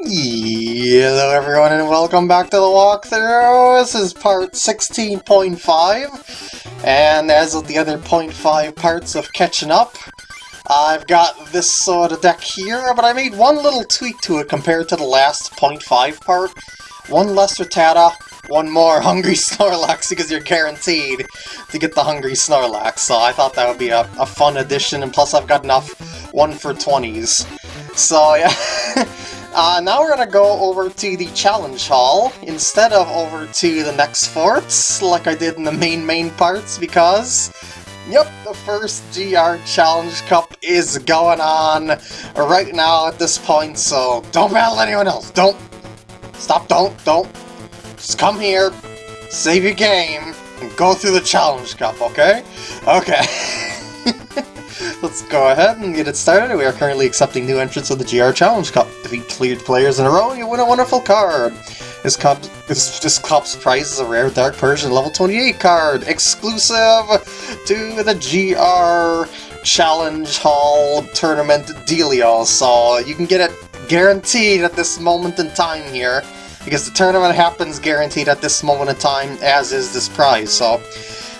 Hello everyone and welcome back to the walkthrough! This is part 16.5, and as with the other 0.5 parts of catching up, I've got this sort of deck here, but I made one little tweak to it compared to the last 0.5 part. One less Rattata, one more Hungry Snorlax because you're guaranteed to get the Hungry Snorlax, so I thought that would be a, a fun addition, and plus I've got enough 1 for 20s. So yeah, uh, now we're gonna go over to the Challenge Hall instead of over to the next forts like I did in the main main parts because Yep, the first GR Challenge Cup is going on right now at this point, so don't battle anyone else. Don't. Stop, don't, don't. Just come here, save your game, and go through the Challenge Cup, okay? Okay. Let's go ahead and get it started. We are currently accepting new entrants of the GR Challenge Cup. Defeat cleared players in a row you win a wonderful card. This cup, this, this cup's prize is a rare Dark Persian level 28 card, exclusive to the GR Challenge Hall Tournament dealio. So you can get it guaranteed at this moment in time here, because the tournament happens guaranteed at this moment in time, as is this prize. So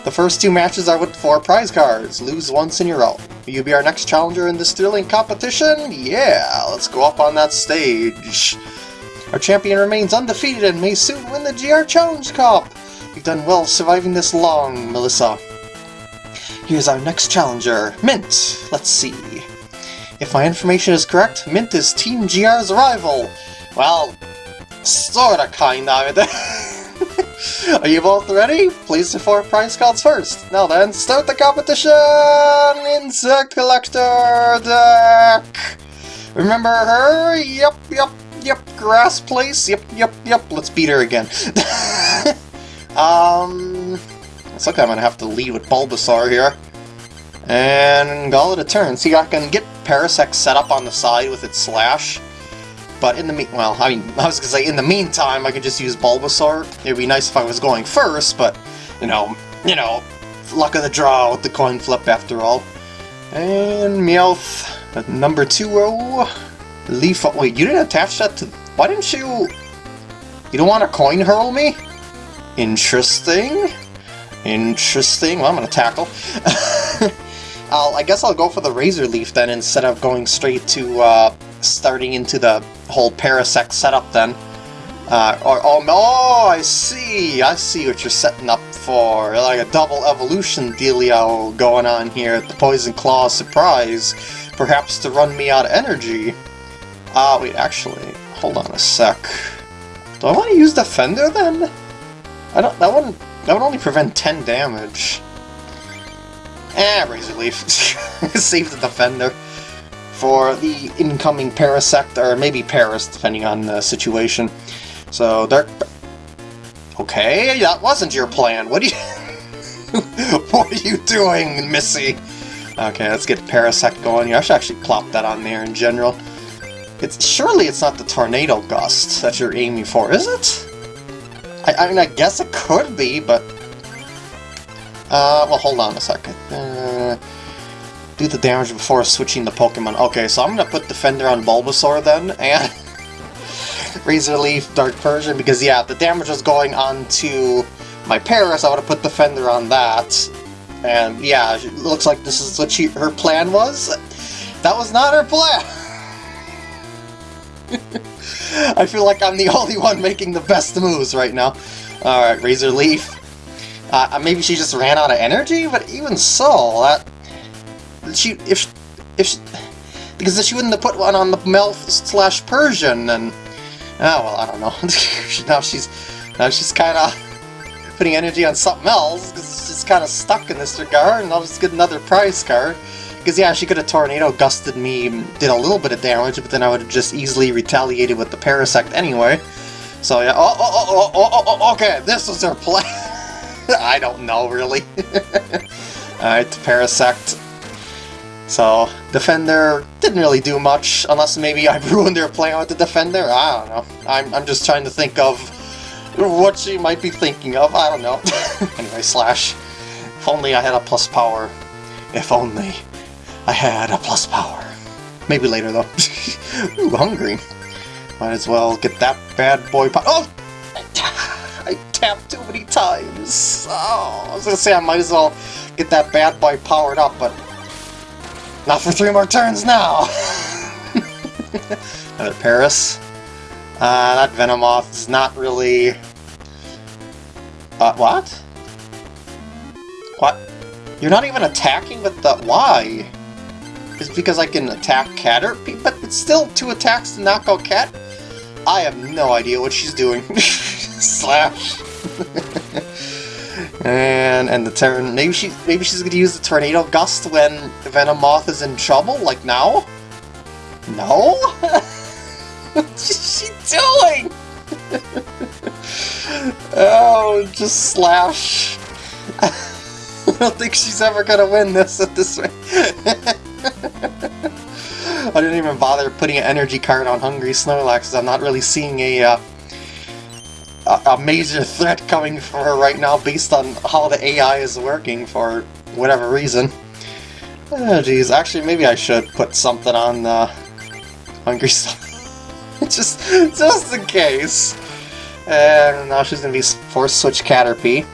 the first two matches are with four prize cards. Lose once in your row. Will you be our next challenger in this thrilling competition? Yeah, let's go up on that stage. Our champion remains undefeated and may soon win the GR Challenge Cup! You've done well surviving this long, Melissa. Here's our next challenger, Mint. Let's see. If my information is correct, Mint is Team GR's rival. Well, sorta kinda. Are you both ready? Please the four prize cards first. Now then, start the competition! Insect Collector deck! Remember her? Yep, yep, yep, grass place, yep, yep, yep, let's beat her again. um, looks like I'm gonna have to lead with Bulbasaur here. And call it a turn. See, I can get Parasect set up on the side with its Slash, but in the mean, well, I mean, I was gonna say, in the meantime, I could just use Bulbasaur. It'd be nice if I was going first, but, you know, you know, luck of the draw with the coin flip after all. And Meowth, number 2-0. Leaf, wait, you didn't attach that to, why didn't you, you don't want to coin hurl me? Interesting. Interesting, well I'm gonna tackle. I'll, I guess I'll go for the Razor Leaf then instead of going straight to uh, starting into the whole Parasect setup then. Uh, or, oh, oh, I see, I see what you're setting up for. Like a double evolution dealio going on here at the Poison Claw surprise. Perhaps to run me out of energy. Ah, uh, wait, actually, hold on a sec. Do I want to use Defender then? I don't, that one, that would only prevent 10 damage. Eh, Razor Leaf. Save the Defender for the incoming Parasect, or maybe Paras, depending on the situation. So, Dark... Okay, that wasn't your plan. What are you... what are you doing, Missy? Okay, let's get Parasect going here. I should actually plop that on there in general. It's Surely it's not the Tornado Gust that you're aiming for, is it? I, I mean, I guess it could be, but... Uh, well, hold on a second. Uh, do the damage before switching the Pokemon. Okay, so I'm gonna put Defender on Bulbasaur then, and... Razor Leaf, Dark Persian, because yeah, the damage was going on to my Paras, I would have put Defender on that. And yeah, it looks like this is what she, her plan was. That was not her plan! I feel like I'm the only one making the best moves right now. Alright, Razor Leaf. Uh, maybe she just ran out of energy, but even so, that she if if she, because she wouldn't have put one on the Meowth slash Persian, and oh well, I don't know. now she's now she's kind of putting energy on something else because she's kind of stuck in this regard, and I'll just get another prize card. Because yeah, she could have Tornado Gusted me, did a little bit of damage, but then I would have just easily retaliated with the Parasect anyway. So yeah, oh, oh, oh, oh, oh, oh, oh okay, this was her plan. I don't know, really. Alright, Parasect. So, Defender didn't really do much, unless maybe I ruined their plan with the Defender. I don't know. I'm, I'm just trying to think of what she might be thinking of. I don't know. anyway, Slash. If only I had a plus power. If only I had a plus power. Maybe later, though. Ooh, hungry. Might as well get that bad boy pop- Oh! I tapped too many times. Oh, I was gonna say I might as well get that bad boy powered up, but not for three more turns now. Another Paras. Uh, that Venomoth is not really... Uh, what? What? You're not even attacking with the... Why? Is because I can attack Caterpie? But it's still two attacks to knock out Cat? I have no idea what she's doing. Slash. and and the turn. Maybe she maybe she's gonna use the tornado gust when Venomoth is in trouble, like now? No? What's she doing? oh, just slash. I don't think she's ever gonna win this at this rate. I didn't even bother putting an energy card on Hungry Snorlax because I'm not really seeing a, uh, a, a major threat coming for her right now based on how the AI is working for whatever reason. Oh geez, actually maybe I should put something on uh, Hungry Snorlax. just, just in case. And now she's gonna be force switch Caterpie.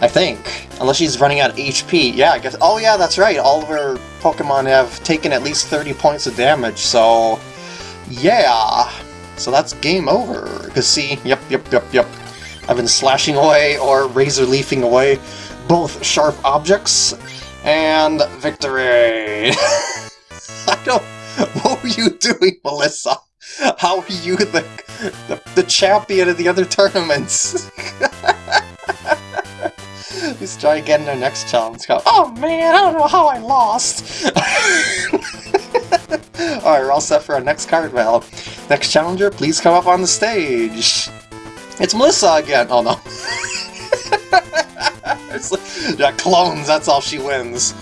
I think. Unless she's running out of HP. Yeah, I guess. Oh yeah, that's right. All of her Pokemon have taken at least 30 points of damage, so... Yeah! So that's game over. Because see, yep, yep, yep, yep. I've been slashing away or razor leafing away both sharp objects and victory! I don't... What were you doing, Melissa? How are you the, the, the champion of the other tournaments? Let's try again in our next challenge. Oh man, I don't know how I lost! Alright, we're all set for our next card battle. Next challenger, please come up on the stage. It's Melissa again! Oh no. yeah, clones, that's all she wins.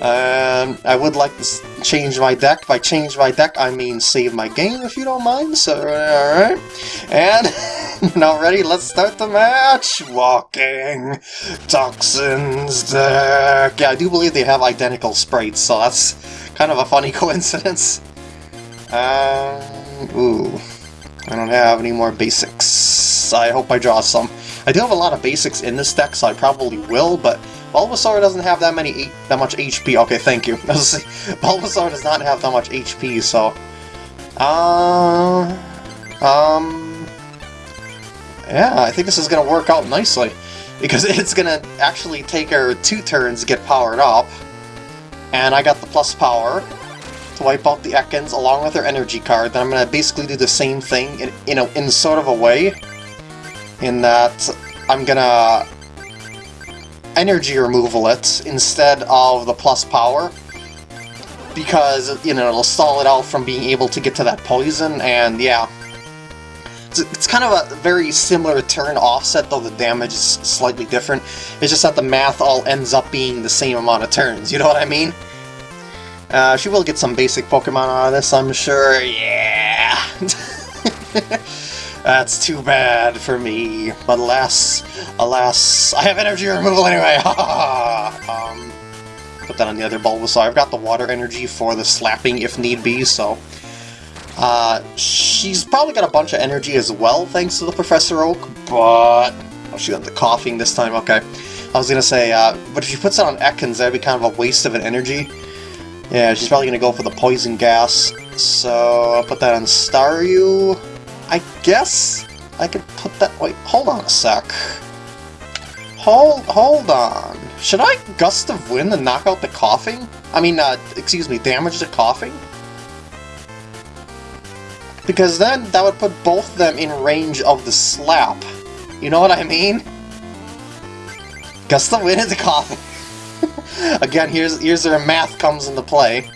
Um, I would like to change my deck. By change my deck, I mean save my game, if you don't mind. So, alright. And, now ready, let's start the match! Walking Toxins deck! Yeah, I do believe they have identical sprites, so that's kind of a funny coincidence. Um, ooh. I don't have any more basics. I hope I draw some. I do have a lot of basics in this deck, so I probably will, but Bulbasaur doesn't have that many that much HP. Okay, thank you. Bulbasaur does not have that much HP, so... Uh, um... Yeah, I think this is going to work out nicely. Because it's going to actually take her two turns to get powered up. And I got the plus power to wipe out the Ekans along with her energy card. Then I'm going to basically do the same thing in, in, sort of a way. In that I'm going to energy removal it instead of the plus power because, you know, it'll stall it out from being able to get to that poison, and yeah. It's, it's kind of a very similar turn offset, though the damage is slightly different. It's just that the math all ends up being the same amount of turns, you know what I mean? Uh, she will get some basic Pokemon out of this, I'm sure. Yeah! That's too bad for me. But alas, alas, I have energy removal anyway! um, put that on the other Bulbasaur. I've got the water energy for the slapping if need be, so... Uh, she's probably got a bunch of energy as well, thanks to the Professor Oak, but... Oh, she got the Koffing this time, okay. I was gonna say, uh, but if she puts it on Ekans, that'd be kind of a waste of an energy. Yeah, she's probably gonna go for the poison gas. So, I'll put that on Staryu. I guess I could put that... Wait, hold on a sec. Hold, hold on. Should I Gust of Wind and knock out the Koffing? I mean, uh, excuse me, damage the Koffing? Because then that would put both of them in range of the slap. You know what I mean? Gust of Wind and the Koffing. Again, here's, here's where math comes into play.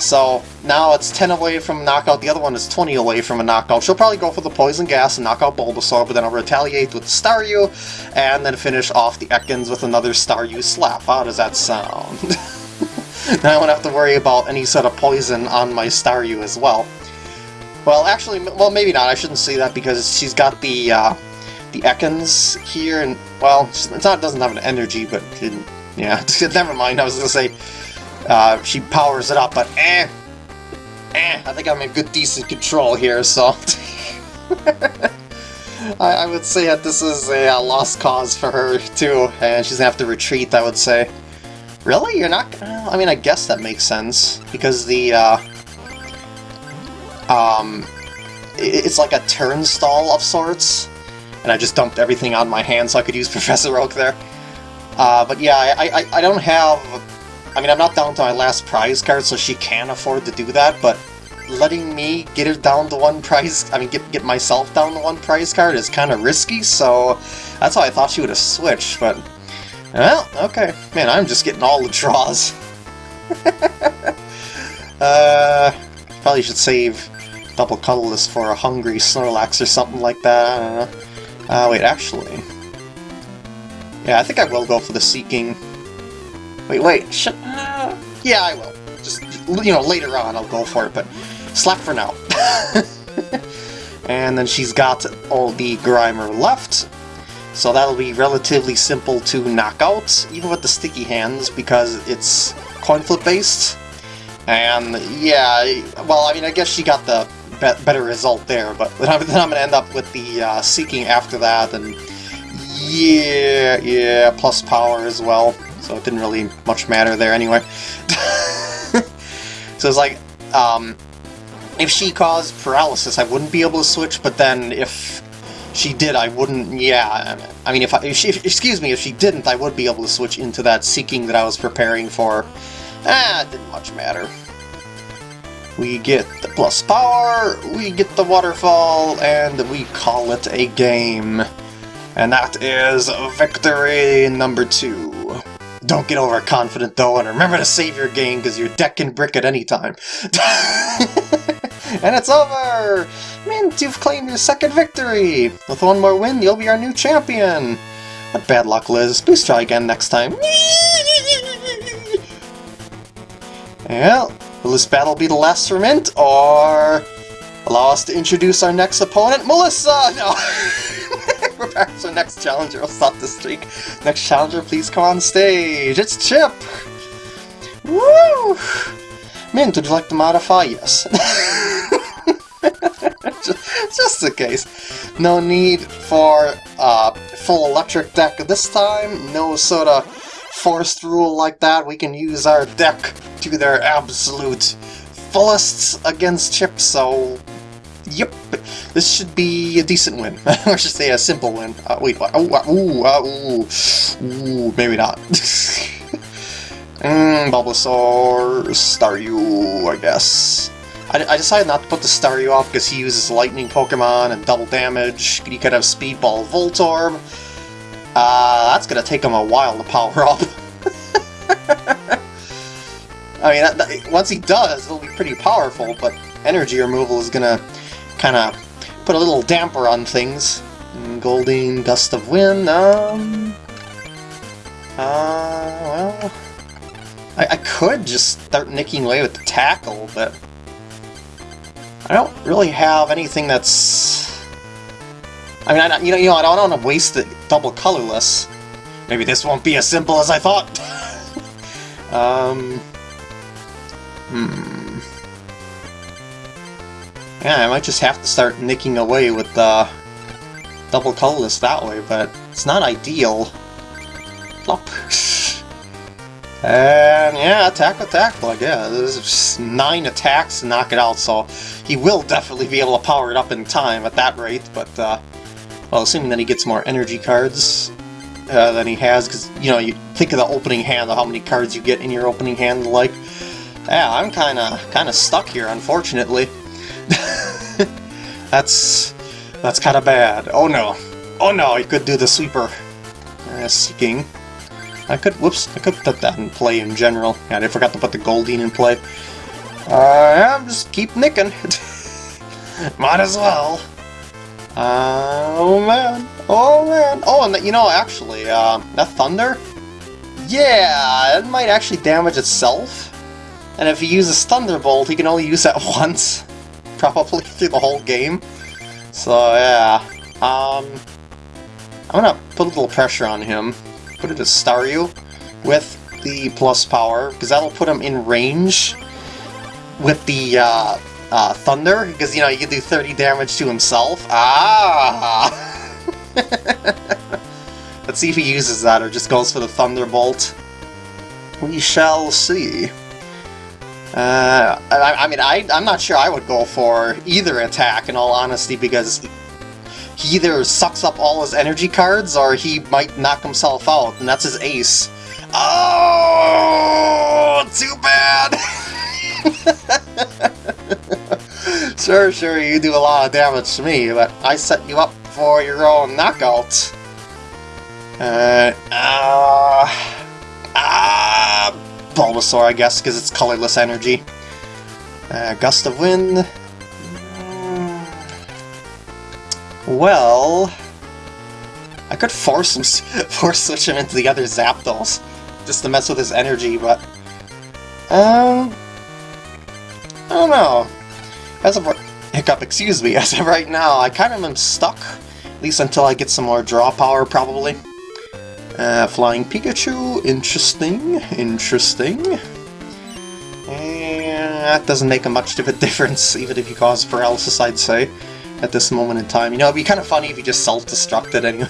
So now it's 10 away from a knockout, the other one is 20 away from a knockout. She'll probably go for the Poison Gas and knock out Bulbasaur, but then I'll retaliate with Staryu, and then finish off the Ekans with another Staryu slap. How does that sound? now I won't have to worry about any sort of poison on my Staryu as well. Well, actually, well, maybe not. I shouldn't say that because she's got the uh, the Ekans here, and well, it's not it doesn't have an energy, but it, yeah, never mind. I was gonna say uh, she powers it up, but eh, eh, I think I'm in good, decent control here, so... I, I, would say that this is a, a, lost cause for her, too, and she's gonna have to retreat, I would say. Really? You're not gonna... I mean, I guess that makes sense, because the, uh, Um... It's like a turnstile of sorts, and I just dumped everything on my hand so I could use Professor Oak there. Uh, but yeah, I, I, I don't have... I mean, I'm not down to my last prize card, so she can afford to do that, but letting me get her down to one prize, I mean, get, get myself down to one prize card is kind of risky, so that's why I thought she would have switched, but... Well, okay. Man, I'm just getting all the draws. uh, probably should save double colorless for a hungry Snorlax or something like that. Uh, wait, actually... Yeah, I think I will go for the Seaking. Wait, wait, shit. Yeah, I will. Just, you know, later on I'll go for it, but Slap for now. and then she's got all the Grimer left, so that'll be relatively simple to knock out, even with the sticky hands, because it's coin flip based. And yeah, well, I mean, I guess she got the be better result there, but then I'm, then I'm to end up with the uh, Seaking after that, and yeah, yeah, plus power as well, so it didn't really much matter there anyway. so it's like, um, if she caused paralysis, I wouldn't be able to switch, but then if she did, I wouldn't, yeah, I mean, if, I, if she, if, excuse me, if she didn't, I would be able to switch into that Seaking that I was preparing for. Ah, it didn't much matter. We get the plus power, we get the waterfall, and we call it a game. And that is victory number two. Don't get overconfident though, and remember to save your game because your deck can brick at any time. And it's over! Mint, you've claimed your second victory! With one more win, you'll be our new champion! What bad luck, Liz. Please try again next time. Well, will this battle be the last for Mint, or allow us to introduce our next opponent, Melissa? No! To next challenger. I'll stop the streak. Next challenger, please come on stage. It's Chip! Woo! Mint, would you like to modify? Yes. just, just in case. No need for uh, full electric deck this time. No sort of forced rule like that. We can use our deck to their absolute fullest against Chip, so... Yep, this should be a decent win. or should say a simple win. Uh, wait, what? Oh, uh, ooh, uh, ooh, ooh, maybe not. Mmm, Bulbasaur, Staryu, I guess. I, I, decided not to put the Staryu off because he uses lightning Pokemon and double damage. He could have Speedball Voltorb. Uh, that's gonna take him a while to power up. I mean, that, that, once he does, it'll be pretty powerful, but energy removal is gonna kind of put a little damper on things. And Goldeen, Gust of Wind, um... Uh, well... I, I could just start nicking away with the tackle, but I don't really have anything that's... I mean, I, you know, you know, I don't want to waste it double colorless. Maybe this won't be as simple as I thought. um, hmm. Yeah, I might just have to start nicking away with the double colorless that way, but it's not ideal. Plop. And yeah, attack with tackle, yeah. There's nine attacks to knock it out, so he will definitely be able to power it up in time at that rate, but, uh, well, assuming that he gets more energy cards uh, than he has, because, you know, you think of the opening hand, how many cards you get in your opening hand, like, yeah, I'm kind of kind of stuck here, unfortunately. that's that's kind of bad. Oh no. Oh no, I could do the sweeper. Uh, Seaking. I could, whoops, I could put that in play in general. Yeah, I forgot to put the Goldeen in play. Uh, yeah, just keep nicking. Might as well. Uh, oh man, oh man. Oh, and the, you know, actually, uh, that Thunder? Yeah, it might actually damage itself. And if he uses Thunderbolt, he can only use that once. Probably through the whole game. So, yeah. Um, I'm gonna put a little pressure on him put it as Staryu with the plus power, because that'll put him in range with the uh, uh, Thunder, because, you know, you can do 30 damage to himself. Ah! Let's see if he uses that or just goes for the Thunderbolt. We shall see. Uh, I, I, mean, I, I'm not sure I would go for either attack, in all honesty, because he either sucks up all his energy cards, or he might knock himself out, and that's his ace. Oh, too bad! sure, sure, you do a lot of damage to me, but I set you up for your own knockout. Uh, uh, Bulbasaur, I guess, because it's colorless energy. Uh, Gust of Wind. Well, I could force him, force switch him into the other Zapdos, just to mess with his energy, but um, I don't know. As of hiccup, excuse me. As of right now, I kind of am stuck, at least until I get some more draw power, probably. Uh, Flying Pikachu, interesting, interesting. And that doesn't make a much of a difference, even if you cause paralysis, I'd say, at this moment in time. You know, it'd be kind of funny if you just self-destructed anyway.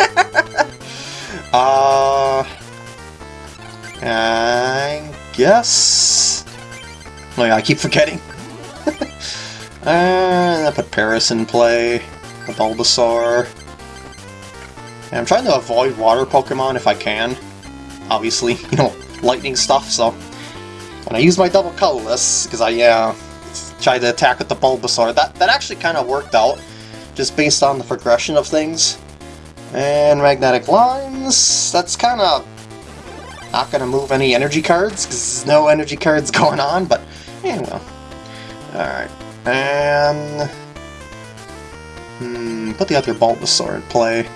uh, I guess... Oh yeah, I keep forgetting. uh, I put Paras in play, a Bulbasaur. And I'm trying to avoid water Pokemon if I can. Obviously, you know, lightning stuff, so... And I use my double colorless, because I, uh, tried to attack with the Bulbasaur. That, that actually kind of worked out, just based on the progression of things. And Magnetic Lines, that's kind of not going to move any energy cards, because there's no energy cards going on, but, yeah, well. Alright, and... Hmm, put the other Bulbasaur in play.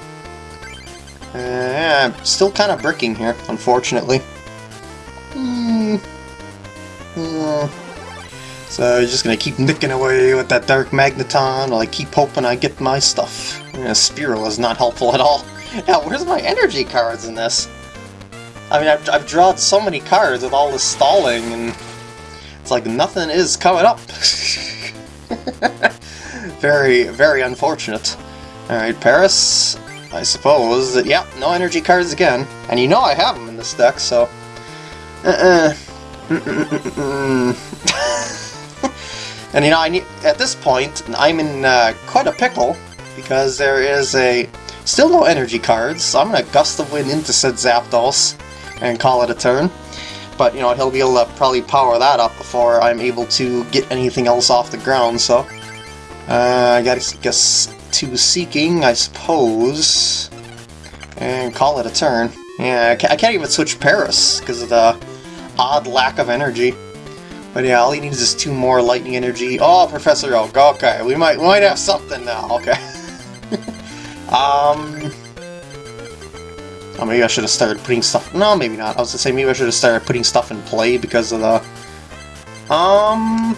Uh, still kind of bricking here, unfortunately. Hmm. Hmm. So just gonna keep nicking away with that Dark Magneton while I keep hoping I get my stuff. Yeah, Spearow is not helpful at all. Now, where's my energy cards in this? I mean, I've, I've drawn so many cards with all this stalling, and it's like nothing is coming up. very, very unfortunate. Alright, Paras, I suppose. That, yeah, no energy cards again. And you know I have them in this deck, so... Uh-uh. and you know, I need, at this point, I'm in uh, quite a pickle, because there is a... Still no energy cards, so I'm gonna Gust of Wind into said Zapdos and call it a turn. But, you know, he'll be able to probably power that up before I'm able to get anything else off the ground, so... Uh, I gotta guess to Seaking, I suppose, and call it a turn. Yeah, I can't, even switch Paras because of the odd lack of energy. But yeah, all he needs is two more lightning energy. Oh, Professor Oak. Okay, we might we might have something now. Okay. um. Oh, maybe I should have started putting stuff. No, maybe not. I was gonna say maybe I should have started putting stuff in play because of the. Um.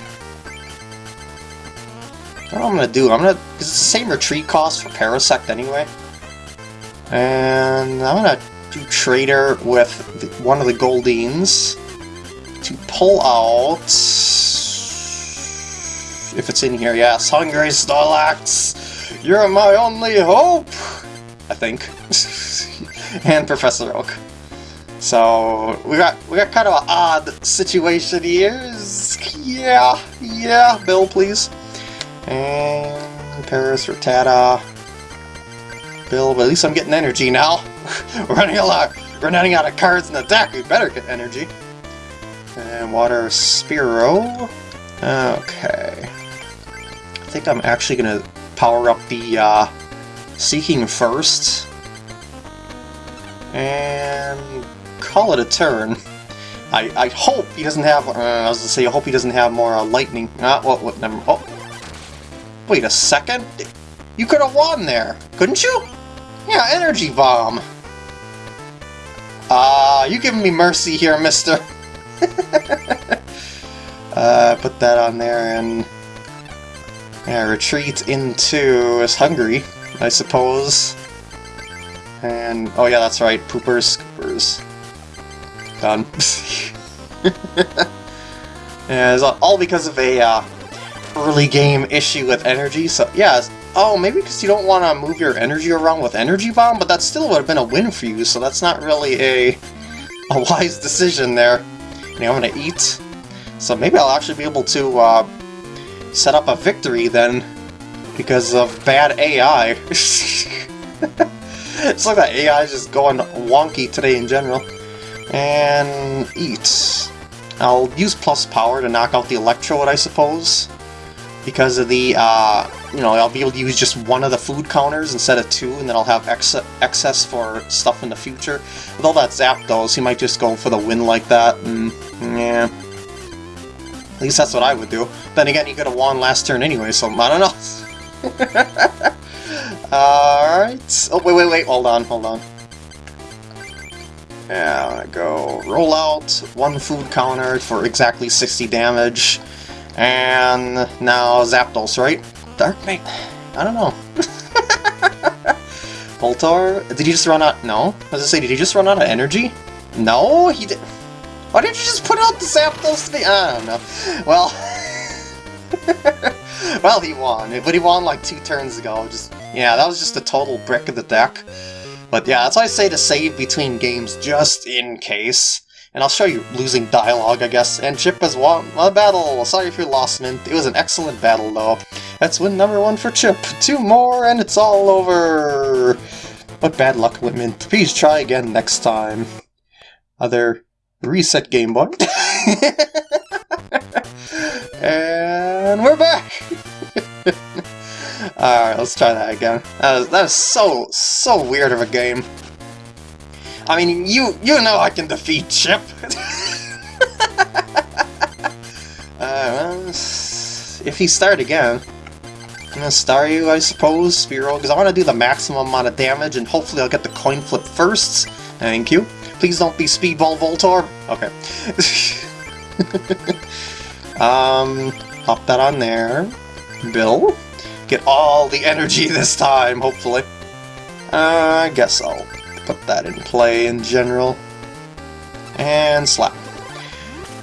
What I'm gonna do, I'm gonna... because It's the same retreat cost for Parasect anyway. And I'm gonna do Trader with the, one of the Goldeens to pull out... If it's in here, yes. Hungry Snorlax! You're my only hope! I think. and Professor Oak. So we got we got kind of an odd situation here. Yeah, yeah, Bill, please. And Paras, Rattata, Bill, but at least I'm getting energy now. running a lot. We're running out of cards in the deck. We better get energy. And Water Spearow. Okay. I think I'm actually gonna power up the uh, Seaking first. And call it a turn. I, I hope he doesn't have, uh, I was gonna say, I hope he doesn't have more uh, lightning. Ah, what, what, never, oh, Wait a second? You could have won there, couldn't you? Yeah, Energy Bomb. Ah, uh, you giving me mercy here, mister. uh, put that on there and... Yeah, retreat into is hungry, I suppose. And, oh yeah, that's right, poopers, scoopers. Done. yeah, it's all because of a, uh, early game issue with energy, so yeah. Oh, maybe because you don't want to move your energy around with Energy Bomb, but that still would have been a win for you, so that's not really a, a wise decision there. Now I'm gonna eat, so maybe I'll actually be able to uh, set up a victory then, because of bad AI. it's like that AI is just going wonky today in general. And eat. I'll use plus power to knock out the Electrode, I suppose. Because of the, uh, you know, I'll be able to use just one of the food counters instead of two, and then I'll have ex excess for stuff in the future. With all that Zapdos, he might just go for the win like that, and, yeah. At least that's what I would do. Then again, he could have won last turn anyway, so I don't know. Alright. Oh, wait, wait, wait, hold on, hold on. Yeah, go roll out, one food counter for exactly 60 damage, and now Zapdos, right? Dark Knight? I don't know. Voltorb? Did he just run out? No? I was gonna say, did he just run out of energy? No, he did. Why didn't you just put out the Zapdos to be? I don't know. Well, well, he won, but he won like two turns ago. Just yeah, that was just a total brick of the deck. But yeah, that's why I say to save between games, just in case. And I'll show you losing dialogue, I guess. And Chip has won a battle! Sorry if you lost, Mint. It was an excellent battle, though. That's win number one for Chip. Two more, and it's all over! What bad luck, Mint. Please try again next time. Other reset Game Boy. and we're back! Alright, let's try that again. That was, that was so, so weird of a game. I mean, you you know I can defeat Chip! uh, well, if he start again, I'm gonna star you, I suppose, Spearow, because I want to do the maximum amount of damage, and hopefully I'll get the coin flip first. Thank you. Please don't be Speedball Voltorb. Okay. um, pop that on there. Bill. Get all the energy this time, hopefully. Uh, I guess I'll put that in play in general. And slap.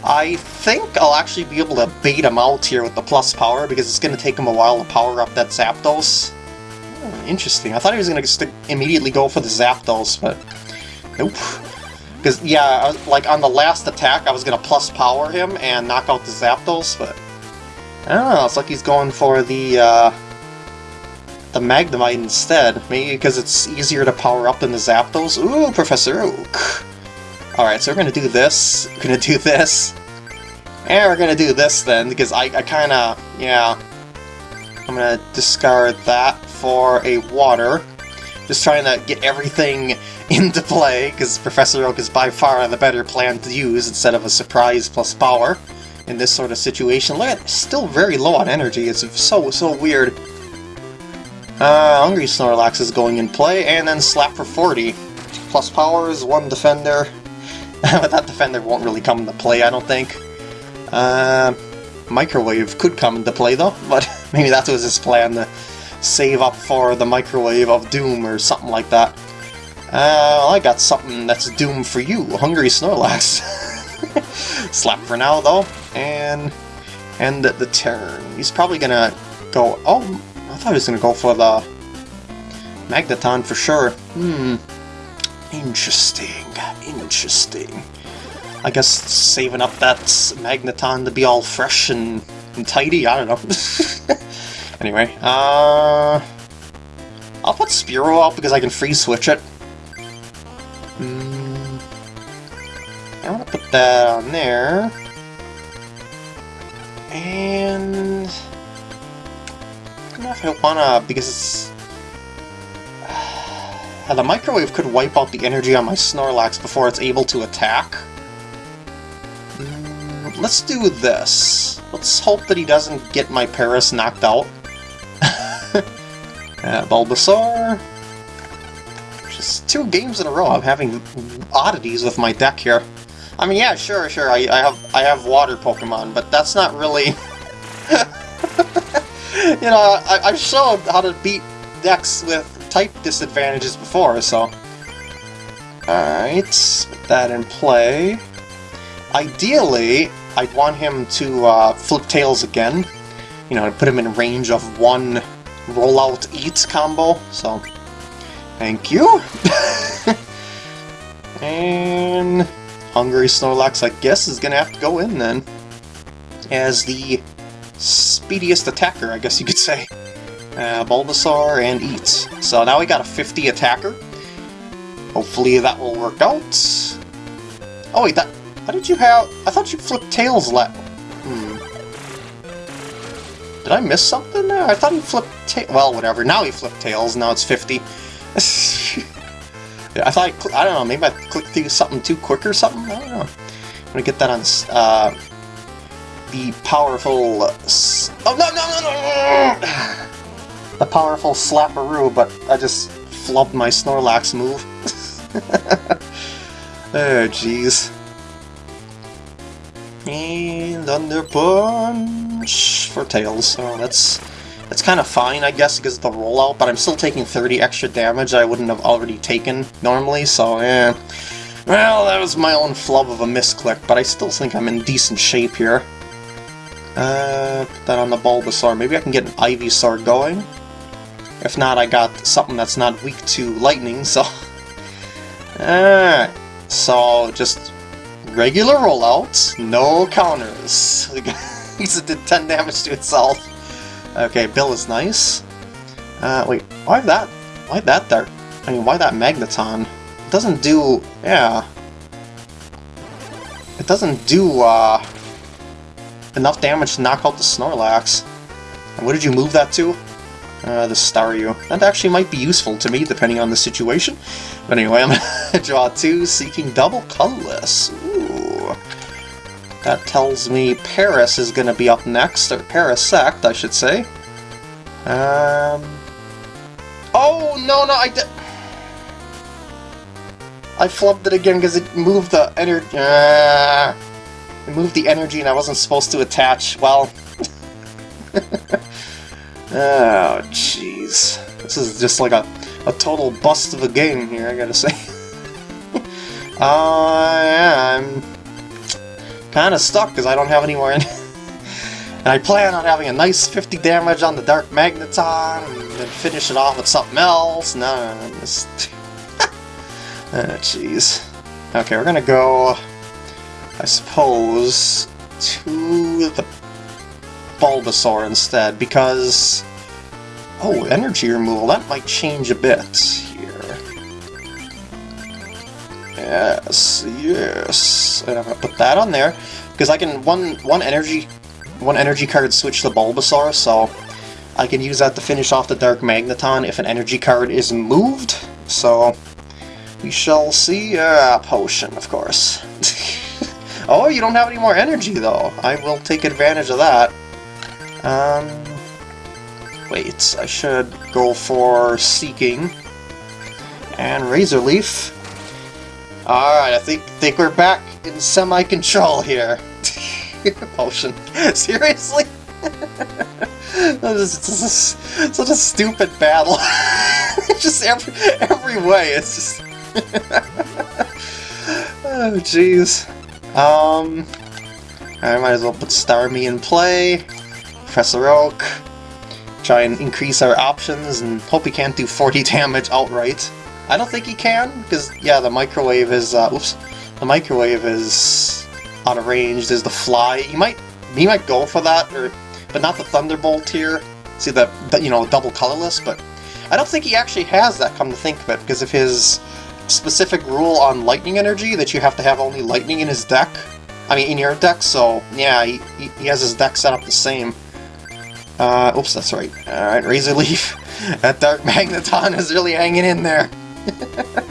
I think I'll actually be able to bait him out here with the plus power, because it's going to take him a while to power up that Zapdos. Oh, interesting. I thought he was going to immediately go for the Zapdos, but nope. Because, yeah, like on the last attack, I was going to plus power him and knock out the Zapdos, but I don't know, it's like he's going for the, uh, the Magnemite instead. Maybe because it's easier to power up than the Zapdos. Ooh, Professor Oak! Alright, so we're gonna do this, we're gonna do this, and we're gonna do this then, because I, I kinda, yeah, I'm gonna discard that for a water. Just trying to get everything into play, because Professor Oak is by far the better plan to use instead of a surprise plus power in this sort of situation. Look at still very low on energy, it's so, so weird. Uh, Hungry Snorlax is going in play, and then Slap for 40. Plus powers, one defender. but that defender won't really come into play, I don't think. Uh, microwave could come into play, though, but maybe that was his plan, to save up for the Microwave of Doom or something like that. Uh, well, I got something that's Doom for you, Hungry Snorlax. Slap for now, though, and end the turn. He's probably gonna go... Oh, I thought he was going to go for the Magneton for sure. Hmm. Interesting. Interesting. I guess saving up that Magneton to be all fresh and, and tidy, I don't know. anyway, uh... I'll put Spearow out because I can free switch it. Hmm. I want to put that on there. And know if I wanna, because uh, the microwave could wipe out the energy on my Snorlax before it's able to attack. Mm, let's do this. Let's hope that he doesn't get my Paras knocked out. uh, Bulbasaur. Just two games in a row I'm having oddities with my deck here. I mean, yeah, sure, sure, I, I have I have water Pokemon, but that's not really... you know, I, I've shown how to beat decks with type disadvantages before, so... Alright, put that in play. Ideally, I'd want him to uh, flip tails again, you know, put him in range of one rollout eat combo, so thank you. and Hungry Snorlax, I guess, is gonna have to go in then, as the speediest attacker, I guess you could say. Uh, Bulbasaur and Eats. So now we got a 50 attacker. Hopefully that will work out. Oh wait, that... How did you have... I thought you flipped Tails let... Hmm. Did I miss something there? I thought he flipped ta Well, whatever. Now he flipped Tails, now it's 50. I thought I, I don't know, maybe I clicked through something too quick or something? I don't know. I'm gonna get that on uh, the powerful... Oh, no, no, no, no! the powerful Slapperoo, but I just flubbed my Snorlax move. oh, jeez. And Thunder Punch for Tails. Oh, that's that's kind of fine, I guess, because of the rollout, but I'm still taking 30 extra damage I wouldn't have already taken normally, so eh. Well, that was my own flub of a misclick, but I still think I'm in decent shape here. Uh, put that on the Bulbasaur. Maybe I can get an Ivysaur going. If not, I got something that's not weak to lightning, so... Alright, so just regular rollouts, no counters. It did 10 damage to itself. Okay, Bill is nice. Uh, wait, why that? Why that there? I mean, why that Magneton? It doesn't do... yeah. It doesn't do, uh... enough damage to knock out the Snorlax. And what did you move that to? Uh, the Staryu. That actually might be useful to me, depending on the situation. But anyway, I'm gonna draw two, Seaking double colorless. Ooh. That tells me Paras is to be up next, or Parasect, I should say. Um... Oh, no, no, I did... I flubbed it again because it moved the energy... Uh, it moved the energy and I wasn't supposed to attach. Well... oh, jeez. This is just like a, a total bust of a game here, I gotta say. uh, yeah, I'm kind of stuck because I don't have any more in And I plan on having a nice 50 damage on the Dark Magneton, and then finish it off with something else. No, no, no just... oh, jeez. Okay, we're gonna go, I suppose, to the Bulbasaur instead, because... Oh, energy removal, that might change a bit here. Yes, yes. And I'm gonna put that on there because I can one one energy one energy card switch to Bulbasaur, so I can use that to finish off the Dark Magneton if an energy card is moved. So we shall see. Uh, potion, of course. oh, you don't have any more energy though. I will take advantage of that. Um, wait, I should go for Seaking and Razor Leaf. Alright, I think think we're back in semi-control here. Potion. Seriously? this is such a stupid battle. just every every way, it's just... oh, jeez. Um... I might as well put Starmie in play. Professor Oak. Try and increase our options and hope he can't do 40 damage outright. I don't think he can, because, yeah, the microwave is, uh, oops, the microwave is out of range. There's the fly. He might, he might go for that, or, but not the Thunderbolt here. See, the, the, you know, double colorless, but I don't think he actually has that, come to think of it, because of his specific rule on lightning energy, that you have to have only lightning in his deck. I mean, in your deck, so, yeah, he, he has his deck set up the same. Uh, oops, that's right. Alright, Razor Leaf. that Dark Magneton is really hanging in there.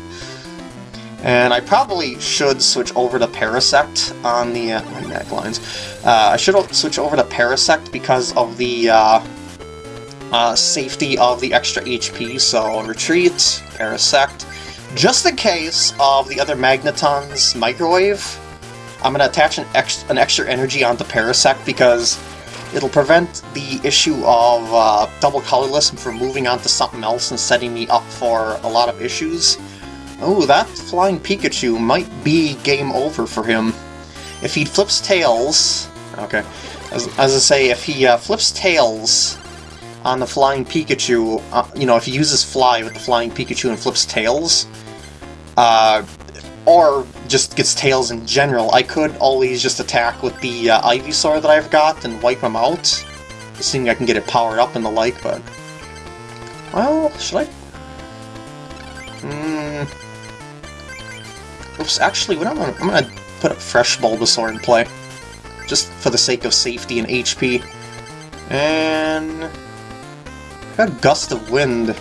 and I probably should switch over to Parasect on the uh, neck lines. Uh, I should switch over to Parasect because of the uh, uh, safety of the extra HP. So retreat, Parasect, just in case of the other Magneton's microwave. I'm gonna attach an, ex an extra energy onto Parasect because It'll prevent the issue of uh, double colorless from moving on to something else and setting me up for a lot of issues. Oh, that flying Pikachu might be game over for him. If he flips Tails... Okay. As, as I say, if he uh, flips tails on the flying Pikachu, uh, you know, if he uses Fly with the flying Pikachu and flips tails, uh, or just gets tails in general, I could always just attack with the uh, Ivysaur that I've got and wipe him out. Assuming I can get it powered up and the like, but... Well, should I... Hmm... Oops, actually, what I'm gonna, I'm gonna put a fresh Bulbasaur in play. Just for the sake of safety and HP. And... Got Gust of Wind.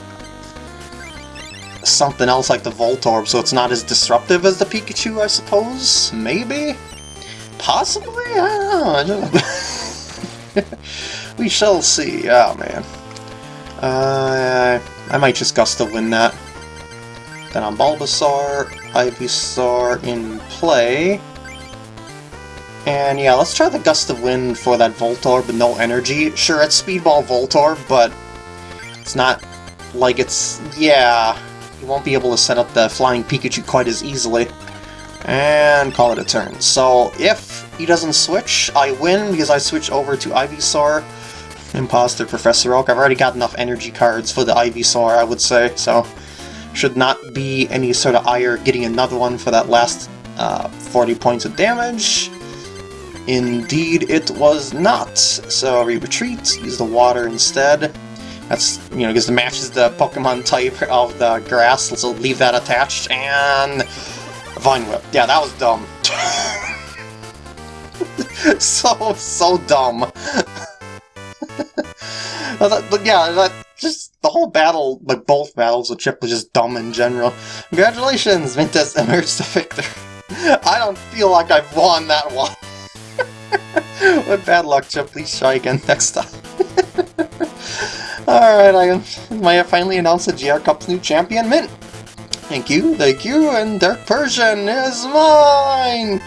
Something else like the Voltorb, so it's not as disruptive as the Pikachu, I suppose? Maybe? Possibly? I don't know. we shall see. Oh, man. Uh, I might just Gust of Wind that. Then on Bulbasaur, Ivysaur in play. And yeah, let's try the Gust of Wind for that Voltorb with no energy. Sure, it's Speedball Voltorb, but it's not like it's... yeah, you won't be able to set up the Flying Pikachu quite as easily. And call it a turn. So if he doesn't switch, I win because I switch over to Ivysaur. Imposter Professor Oak. I've already got enough energy cards for the Ivysaur, I would say, so should not be any sort of ire getting another one for that last uh, 40 points of damage. Indeed, it was not. So we retreat, use the water instead. That's, you know, because it matches the Pokemon type of the grass, so leave that attached, and... Vine Whip. Yeah, that was dumb. so, so dumb. but yeah, that just the whole battle, like both battles with Chip was just dumb in general. Congratulations, Ventus emerged the victor. I don't feel like I've won that one. With bad luck, Chip, please try again next time. Alright, I might finally announced the GR Cup's new champion, Mint. Thank you, thank you, and Dark Persian is mine!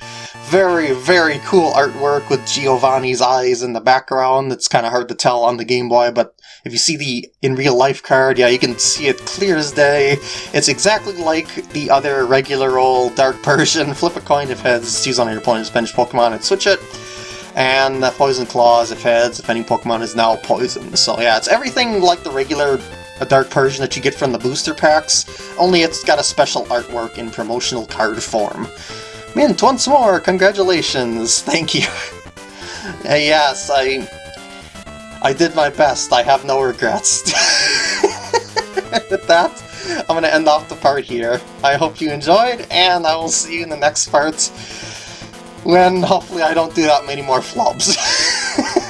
Very, very cool artwork with Giovanni's eyes in the background. It's kind of hard to tell on the Game Boy, but if you see the in real life card, yeah, you can see it clear as day. It's exactly like the other regular old Dark Persian. Flip a coin if heads, choose on your opponent's bench Pokemon and switch it. And the Poison Claws if heads, if any Pokemon is now poisoned. So yeah, it's everything like the regular Dark Persian that you get from the booster packs, only it's got a special artwork in promotional card form. Mint, once more, congratulations, thank you. uh, yes, I I did my best. I have no regrets. With that, I'm going to end off the part here. I hope you enjoyed, and I will see you in the next part when hopefully I don't do that many more flops.